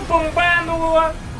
bombando